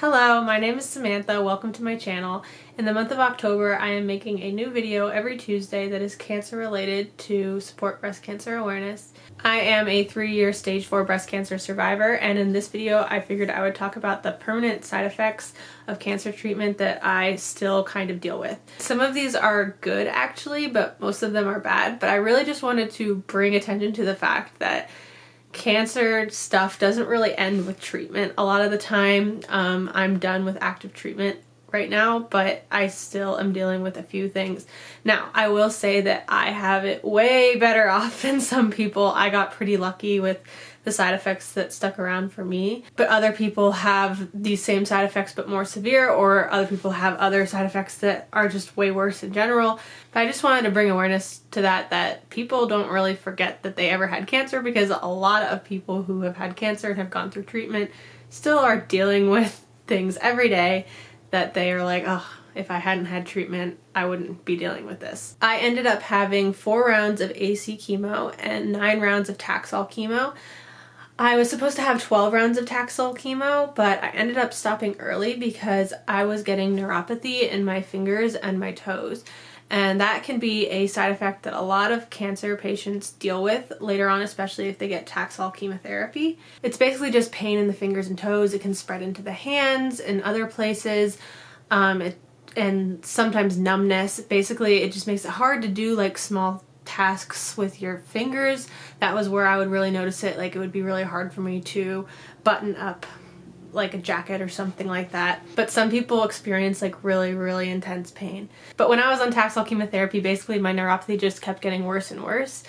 Hello, my name is Samantha. Welcome to my channel. In the month of October, I am making a new video every Tuesday that is cancer related to support breast cancer awareness. I am a three-year stage 4 breast cancer survivor and in this video I figured I would talk about the permanent side effects of cancer treatment that I still kind of deal with. Some of these are good actually, but most of them are bad, but I really just wanted to bring attention to the fact that cancer stuff doesn't really end with treatment. A lot of the time um, I'm done with active treatment right now, but I still am dealing with a few things. Now, I will say that I have it way better off than some people. I got pretty lucky with the side effects that stuck around for me. But other people have these same side effects but more severe or other people have other side effects that are just way worse in general. But I just wanted to bring awareness to that that people don't really forget that they ever had cancer because a lot of people who have had cancer and have gone through treatment still are dealing with things every day that they are like, oh, if I hadn't had treatment, I wouldn't be dealing with this. I ended up having four rounds of AC chemo and nine rounds of Taxol chemo. I was supposed to have 12 rounds of Taxol chemo, but I ended up stopping early because I was getting neuropathy in my fingers and my toes. And that can be a side effect that a lot of cancer patients deal with later on, especially if they get Taxol chemotherapy. It's basically just pain in the fingers and toes. It can spread into the hands and other places. Um, it, and sometimes numbness. Basically, it just makes it hard to do like small tasks with your fingers. That was where I would really notice it. Like it would be really hard for me to button up like a jacket or something like that. But some people experience like really, really intense pain. But when I was on Taxol chemotherapy, basically my neuropathy just kept getting worse and worse.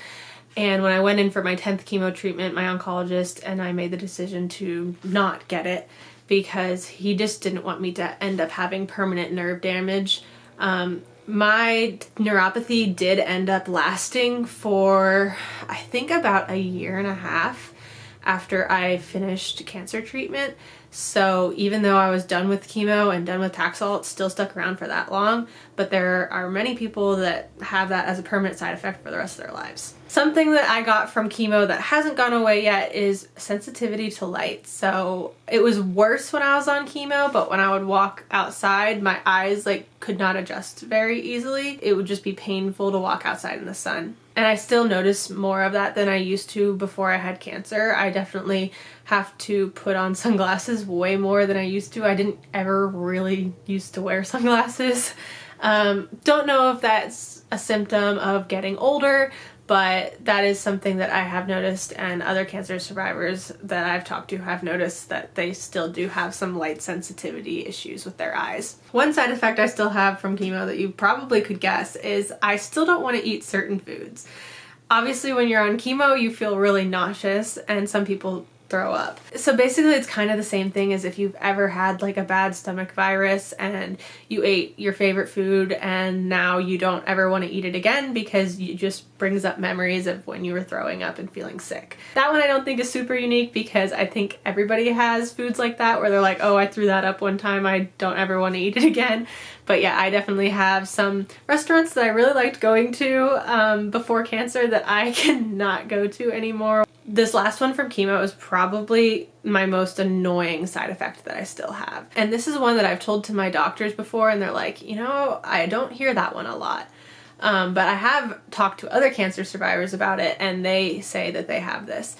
And when I went in for my 10th chemo treatment, my oncologist and I made the decision to not get it because he just didn't want me to end up having permanent nerve damage. Um, my neuropathy did end up lasting for I think about a year and a half after I finished cancer treatment. So even though I was done with chemo and done with Taxol, it still stuck around for that long. But there are many people that have that as a permanent side effect for the rest of their lives. Something that I got from chemo that hasn't gone away yet is sensitivity to light. So it was worse when I was on chemo, but when I would walk outside, my eyes like could not adjust very easily. It would just be painful to walk outside in the sun. And I still notice more of that than I used to before I had cancer. I definitely have to put on sunglasses way more than I used to. I didn't ever really used to wear sunglasses. Um, don't know if that's a symptom of getting older, but that is something that I have noticed and other cancer survivors that I've talked to have noticed that they still do have some light sensitivity issues with their eyes. One side effect I still have from chemo that you probably could guess is I still don't want to eat certain foods. Obviously when you're on chemo you feel really nauseous and some people throw up. So basically it's kind of the same thing as if you've ever had like a bad stomach virus and you ate your favorite food and now you don't ever want to eat it again because it just brings up memories of when you were throwing up and feeling sick. That one I don't think is super unique because I think everybody has foods like that where they're like, oh, I threw that up one time, I don't ever want to eat it again. But yeah, I definitely have some restaurants that I really liked going to um, before cancer that I cannot go to anymore. This last one from chemo is probably my most annoying side effect that I still have. And this is one that I've told to my doctors before and they're like, you know, I don't hear that one a lot. Um, but I have talked to other cancer survivors about it and they say that they have this.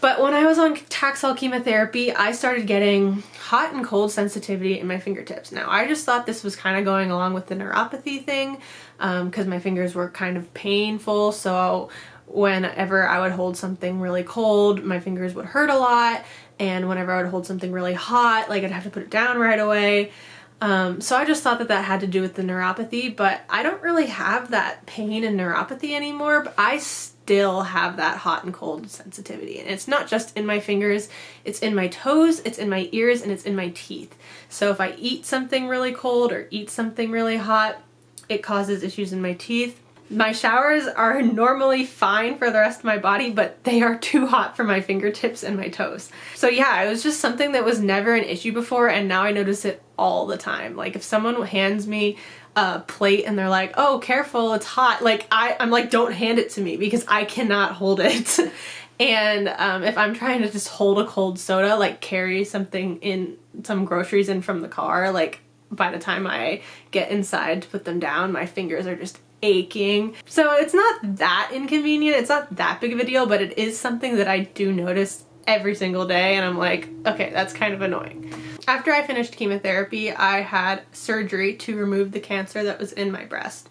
But when I was on Taxol chemotherapy, I started getting hot and cold sensitivity in my fingertips. Now, I just thought this was kind of going along with the neuropathy thing because um, my fingers were kind of painful. So whenever I would hold something really cold, my fingers would hurt a lot. And whenever I would hold something really hot, like I'd have to put it down right away. Um, so I just thought that that had to do with the neuropathy, but I don't really have that pain and neuropathy anymore, but I still have that hot and cold sensitivity. And it's not just in my fingers, it's in my toes, it's in my ears, and it's in my teeth. So if I eat something really cold or eat something really hot, it causes issues in my teeth my showers are normally fine for the rest of my body, but they are too hot for my fingertips and my toes. So yeah, it was just something that was never an issue before and now I notice it all the time. Like if someone hands me a plate and they're like, oh, careful, it's hot. Like I, I'm like, don't hand it to me because I cannot hold it. and um, if I'm trying to just hold a cold soda, like carry something in some groceries in from the car, like by the time I get inside to put them down, my fingers are just aching. So it's not that inconvenient, it's not that big of a deal, but it is something that I do notice every single day and I'm like, okay, that's kind of annoying. After I finished chemotherapy, I had surgery to remove the cancer that was in my breast.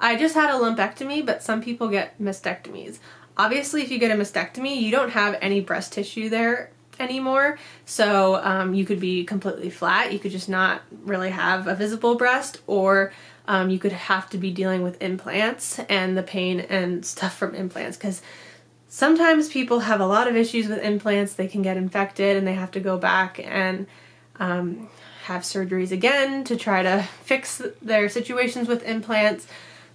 I just had a lumpectomy, but some people get mastectomies. Obviously, if you get a mastectomy, you don't have any breast tissue there anymore. So um, you could be completely flat. You could just not really have a visible breast or um, you could have to be dealing with implants and the pain and stuff from implants because sometimes people have a lot of issues with implants. They can get infected and they have to go back and um, have surgeries again to try to fix their situations with implants.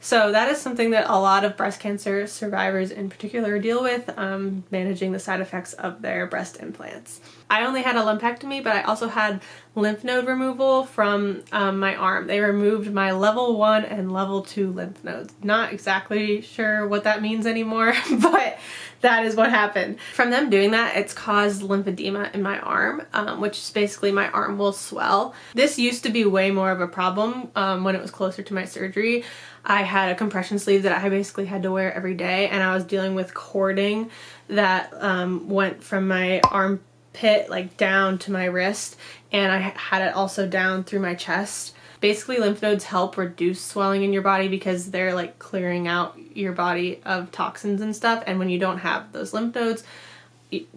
So that is something that a lot of breast cancer survivors in particular deal with, um, managing the side effects of their breast implants. I only had a lumpectomy, but I also had lymph node removal from um, my arm. They removed my level 1 and level 2 lymph nodes. Not exactly sure what that means anymore, but that is what happened. From them doing that, it's caused lymphedema in my arm, um, which is basically my arm will swell. This used to be way more of a problem um, when it was closer to my surgery. I had a compression sleeve that I basically had to wear every day and I was dealing with cording that um, went from my arm pit like down to my wrist and I had it also down through my chest. Basically lymph nodes help reduce swelling in your body because they're like clearing out your body of toxins and stuff and when you don't have those lymph nodes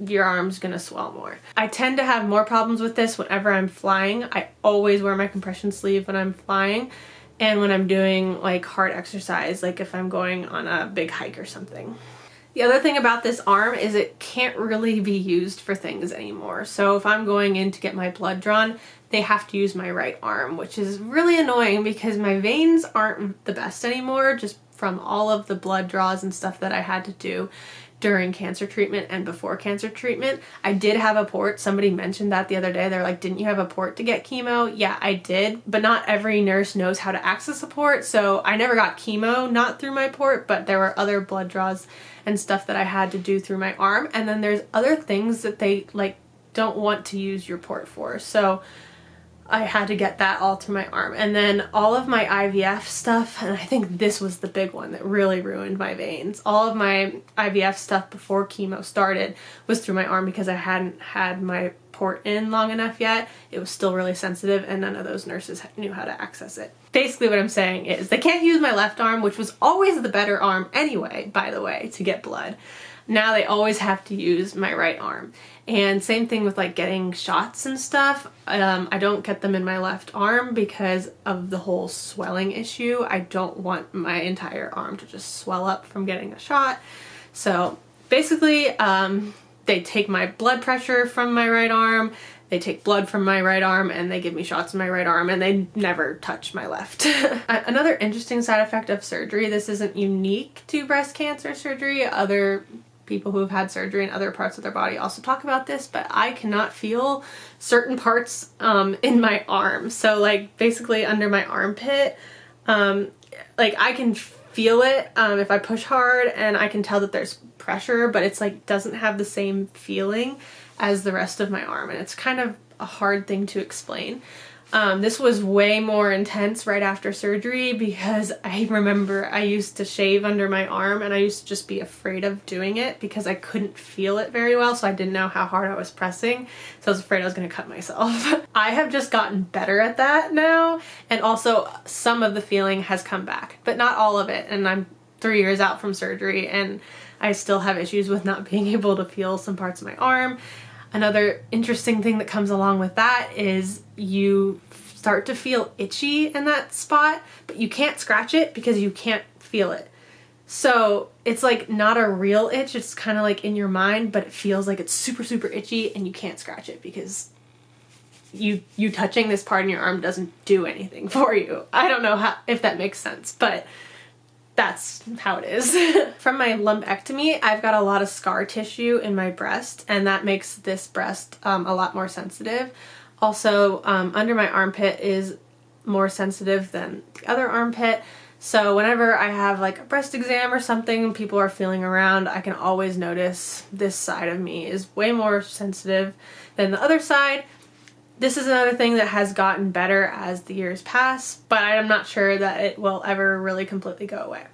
your arm's gonna swell more. I tend to have more problems with this whenever I'm flying. I always wear my compression sleeve when I'm flying and when I'm doing like hard exercise like if I'm going on a big hike or something. The other thing about this arm is it can't really be used for things anymore. So if I'm going in to get my blood drawn, they have to use my right arm, which is really annoying because my veins aren't the best anymore just from all of the blood draws and stuff that I had to do during cancer treatment and before cancer treatment. I did have a port. Somebody mentioned that the other day. They're like, didn't you have a port to get chemo? Yeah, I did, but not every nurse knows how to access a port. So I never got chemo, not through my port, but there were other blood draws and stuff that I had to do through my arm. And then there's other things that they like don't want to use your port for. So I had to get that all through my arm. And then all of my IVF stuff, and I think this was the big one that really ruined my veins. All of my IVF stuff before chemo started was through my arm because I hadn't had my port in long enough yet. It was still really sensitive and none of those nurses knew how to access it. Basically what I'm saying is they can't use my left arm, which was always the better arm anyway, by the way, to get blood. Now they always have to use my right arm. And same thing with like getting shots and stuff. Um, I don't get them in my left arm because of the whole swelling issue. I don't want my entire arm to just swell up from getting a shot. So basically um, they take my blood pressure from my right arm, they take blood from my right arm and they give me shots in my right arm and they never touch my left. Another interesting side effect of surgery, this isn't unique to breast cancer surgery, other people who have had surgery in other parts of their body also talk about this, but I cannot feel certain parts um, in my arm. So like basically under my armpit, um, like I can feel it um, if I push hard and I can tell that there's pressure, but it's like doesn't have the same feeling as the rest of my arm and it's kind of a hard thing to explain. Um, this was way more intense right after surgery because I remember I used to shave under my arm and I used to just be afraid of doing it because I couldn't feel it very well so I didn't know how hard I was pressing so I was afraid I was going to cut myself. I have just gotten better at that now and also some of the feeling has come back but not all of it and I'm three years out from surgery and I still have issues with not being able to feel some parts of my arm Another interesting thing that comes along with that is you start to feel itchy in that spot, but you can't scratch it because you can't feel it. So it's like not a real itch, it's kind of like in your mind, but it feels like it's super, super itchy and you can't scratch it because you you touching this part in your arm doesn't do anything for you. I don't know how if that makes sense, but that's how it is. From my lumpectomy, I've got a lot of scar tissue in my breast and that makes this breast um, a lot more sensitive. Also, um, under my armpit is more sensitive than the other armpit. So whenever I have like a breast exam or something, people are feeling around, I can always notice this side of me is way more sensitive than the other side. This is another thing that has gotten better as the years pass, but I am not sure that it will ever really completely go away.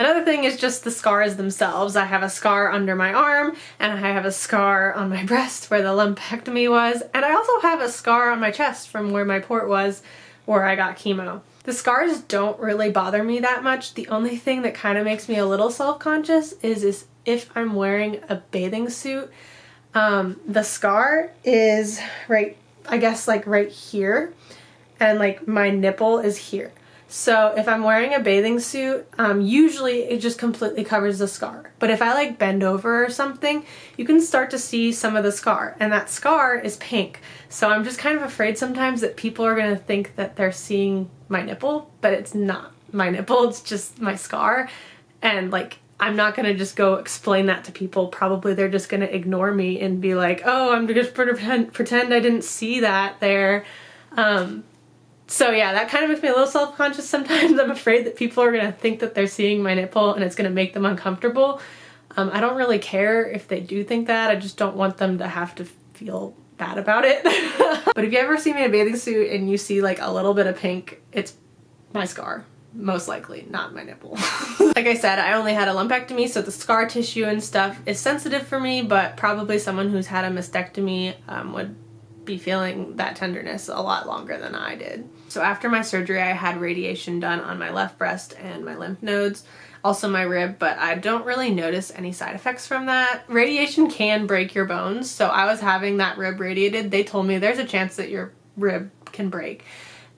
Another thing is just the scars themselves. I have a scar under my arm and I have a scar on my breast where the lumpectomy was and I also have a scar on my chest from where my port was where I got chemo. The scars don't really bother me that much. The only thing that kind of makes me a little self-conscious is, is if I'm wearing a bathing suit. Um, the scar is right, I guess like right here and like my nipple is here. So if I'm wearing a bathing suit, um, usually it just completely covers the scar. But if I like bend over or something, you can start to see some of the scar and that scar is pink. So I'm just kind of afraid sometimes that people are gonna think that they're seeing my nipple, but it's not my nipple, it's just my scar. And like, I'm not gonna just go explain that to people. Probably they're just gonna ignore me and be like, oh, I'm just pretend, pretend I didn't see that there. Um, so yeah, that kind of makes me a little self-conscious sometimes. I'm afraid that people are going to think that they're seeing my nipple and it's going to make them uncomfortable. Um, I don't really care if they do think that. I just don't want them to have to feel bad about it. but if you ever see me in a bathing suit and you see like a little bit of pink, it's my scar. Most likely, not my nipple. like I said, I only had a lumpectomy, so the scar tissue and stuff is sensitive for me, but probably someone who's had a mastectomy um, would be feeling that tenderness a lot longer than I did. So after my surgery, I had radiation done on my left breast and my lymph nodes, also my rib, but I don't really notice any side effects from that. Radiation can break your bones, so I was having that rib radiated. They told me there's a chance that your rib can break.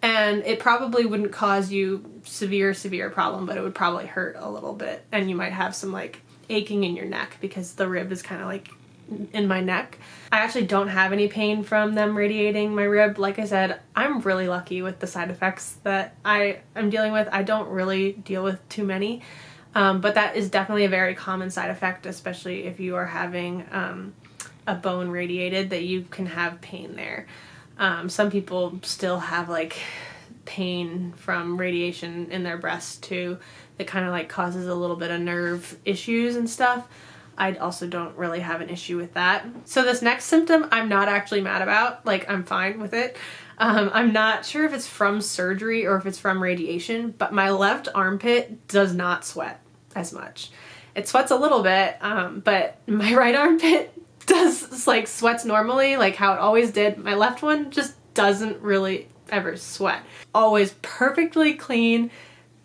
And it probably wouldn't cause you severe, severe problem, but it would probably hurt a little bit. And you might have some like aching in your neck because the rib is kind of like in my neck. I actually don't have any pain from them radiating my rib. Like I said, I'm really lucky with the side effects that I am dealing with. I don't really deal with too many, um, but that is definitely a very common side effect, especially if you are having um, a bone radiated that you can have pain there. Um, some people still have like pain from radiation in their breast too that kind of like causes a little bit of nerve issues and stuff. I also don't really have an issue with that. So this next symptom I'm not actually mad about, like I'm fine with it. Um, I'm not sure if it's from surgery or if it's from radiation, but my left armpit does not sweat as much. It sweats a little bit, um, but my right armpit does like sweats normally, like how it always did. My left one just doesn't really ever sweat. Always perfectly clean,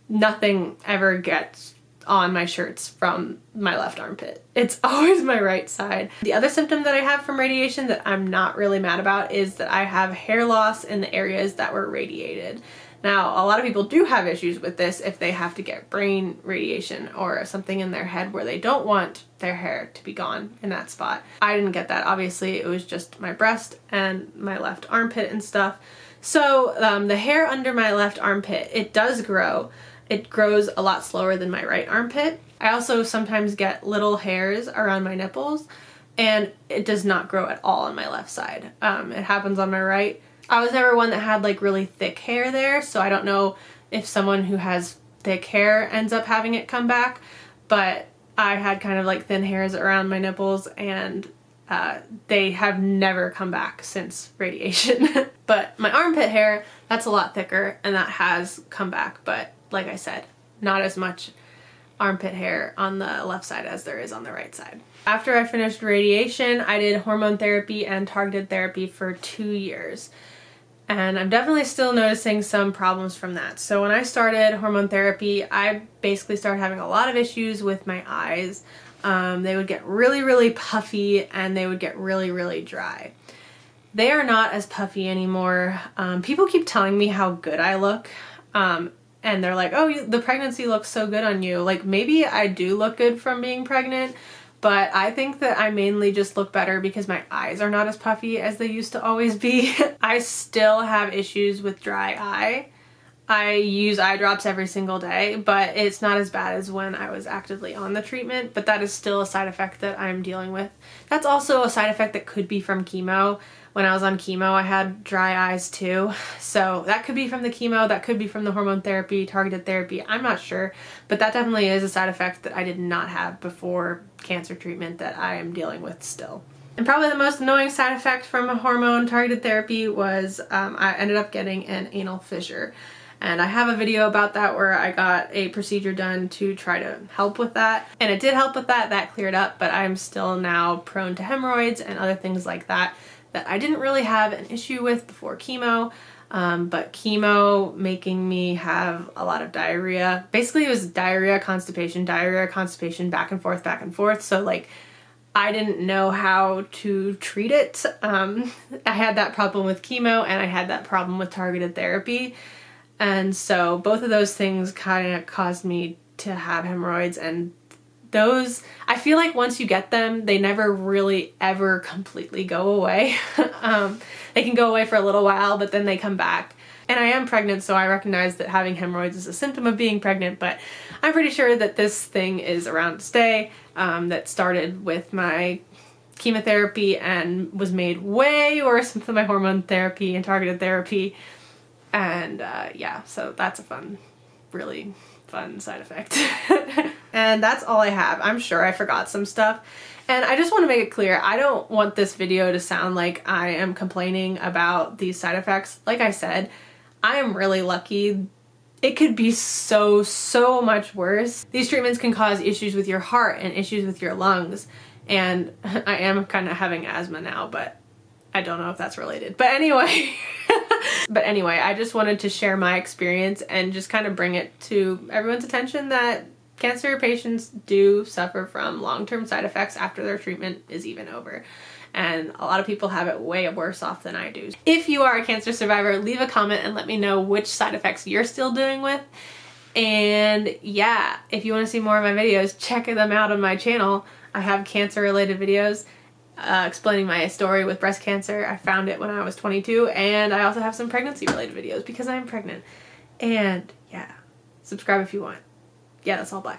nothing ever gets on my shirts from my left armpit. It's always my right side. The other symptom that I have from radiation that I'm not really mad about is that I have hair loss in the areas that were radiated. Now, a lot of people do have issues with this if they have to get brain radiation or something in their head where they don't want their hair to be gone in that spot. I didn't get that. Obviously, it was just my breast and my left armpit and stuff. So um, the hair under my left armpit, it does grow, it grows a lot slower than my right armpit. I also sometimes get little hairs around my nipples and it does not grow at all on my left side. Um, it happens on my right. I was never one that had like really thick hair there, so I don't know if someone who has thick hair ends up having it come back, but I had kind of like thin hairs around my nipples and uh, they have never come back since radiation. but my armpit hair, that's a lot thicker and that has come back, but like I said, not as much armpit hair on the left side as there is on the right side. After I finished radiation, I did hormone therapy and targeted therapy for two years. And I'm definitely still noticing some problems from that. So when I started hormone therapy, I basically started having a lot of issues with my eyes. Um, they would get really, really puffy and they would get really, really dry. They are not as puffy anymore. Um, people keep telling me how good I look. Um, and they're like, oh, you, the pregnancy looks so good on you. Like maybe I do look good from being pregnant, but I think that I mainly just look better because my eyes are not as puffy as they used to always be. I still have issues with dry eye. I use eye drops every single day, but it's not as bad as when I was actively on the treatment, but that is still a side effect that I'm dealing with. That's also a side effect that could be from chemo when I was on chemo, I had dry eyes too. So that could be from the chemo, that could be from the hormone therapy, targeted therapy, I'm not sure. But that definitely is a side effect that I did not have before cancer treatment that I am dealing with still. And probably the most annoying side effect from a hormone targeted therapy was um, I ended up getting an anal fissure. And I have a video about that where I got a procedure done to try to help with that. And it did help with that, that cleared up, but I'm still now prone to hemorrhoids and other things like that that I didn't really have an issue with before chemo. Um, but chemo making me have a lot of diarrhea. Basically it was diarrhea, constipation, diarrhea, constipation, back and forth, back and forth. So like I didn't know how to treat it. Um, I had that problem with chemo and I had that problem with targeted therapy. And so both of those things kind of caused me to have hemorrhoids and those, I feel like once you get them, they never really ever completely go away. um, they can go away for a little while, but then they come back. And I am pregnant, so I recognize that having hemorrhoids is a symptom of being pregnant, but I'm pretty sure that this thing is around to stay. Um, that started with my chemotherapy and was made way worse with my hormone therapy and targeted therapy. And uh, yeah, so that's a fun, really fun side effect. and that's all I have. I'm sure I forgot some stuff. And I just want to make it clear, I don't want this video to sound like I am complaining about these side effects. Like I said, I am really lucky. It could be so, so much worse. These treatments can cause issues with your heart and issues with your lungs. And I am kind of having asthma now, but I don't know if that's related. But anyway, but anyway, I just wanted to share my experience and just kind of bring it to everyone's attention that cancer patients do suffer from long-term side effects after their treatment is even over. And a lot of people have it way worse off than I do. If you are a cancer survivor, leave a comment and let me know which side effects you're still dealing with. And yeah, if you want to see more of my videos, check them out on my channel. I have cancer related videos uh, explaining my story with breast cancer. I found it when I was 22 and I also have some pregnancy related videos because I'm pregnant. And yeah, subscribe if you want yeah, that's all bye.